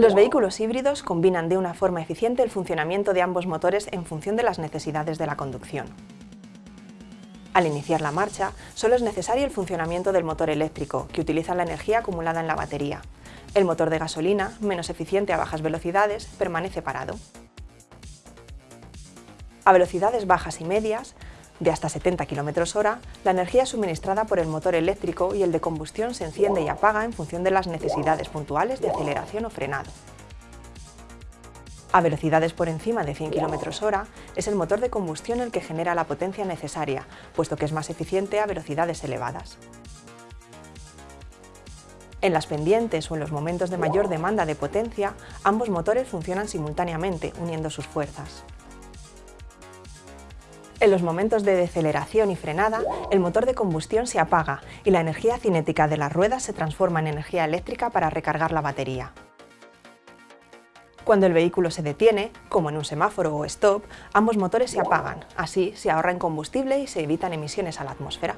Los vehículos híbridos combinan de una forma eficiente el funcionamiento de ambos motores en función de las necesidades de la conducción. Al iniciar la marcha, solo es necesario el funcionamiento del motor eléctrico, que utiliza la energía acumulada en la batería. El motor de gasolina, menos eficiente a bajas velocidades, permanece parado. A velocidades bajas y medias, de hasta 70 km hora, la energía suministrada por el motor eléctrico y el de combustión se enciende y apaga en función de las necesidades puntuales de aceleración o frenado. A velocidades por encima de 100 km hora, es el motor de combustión el que genera la potencia necesaria, puesto que es más eficiente a velocidades elevadas. En las pendientes o en los momentos de mayor demanda de potencia, ambos motores funcionan simultáneamente, uniendo sus fuerzas. En los momentos de deceleración y frenada, el motor de combustión se apaga y la energía cinética de las ruedas se transforma en energía eléctrica para recargar la batería. Cuando el vehículo se detiene, como en un semáforo o stop, ambos motores se apagan, así se ahorra en combustible y se evitan emisiones a la atmósfera.